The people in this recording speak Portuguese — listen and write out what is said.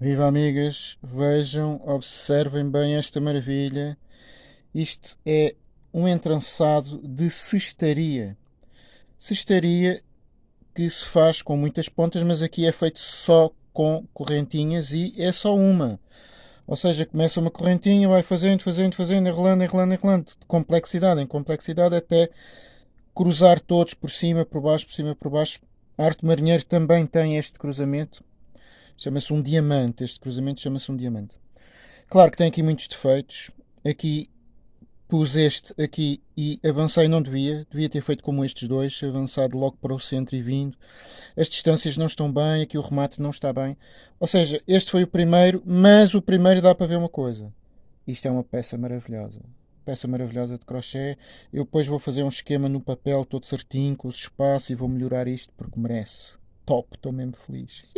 Viva amigas, vejam, observem bem esta maravilha. Isto é um entrançado de cestaria. Cestaria que se faz com muitas pontas, mas aqui é feito só com correntinhas e é só uma. Ou seja, começa uma correntinha, vai fazendo, fazendo, fazendo, enrolando, enrolando, enrolando, de complexidade em complexidade até cruzar todos por cima, por baixo, por cima, por baixo. A arte marinheiro também tem este cruzamento Chama-se um diamante. Este cruzamento chama-se um diamante. Claro que tem aqui muitos defeitos. Aqui pus este aqui e avancei não devia. Devia ter feito como estes dois, avançado logo para o centro e vindo. As distâncias não estão bem, aqui o remate não está bem. Ou seja, este foi o primeiro, mas o primeiro dá para ver uma coisa. Isto é uma peça maravilhosa. Peça maravilhosa de crochê. Eu depois vou fazer um esquema no papel todo certinho, com os espaços e vou melhorar isto porque merece. Top, estou mesmo feliz.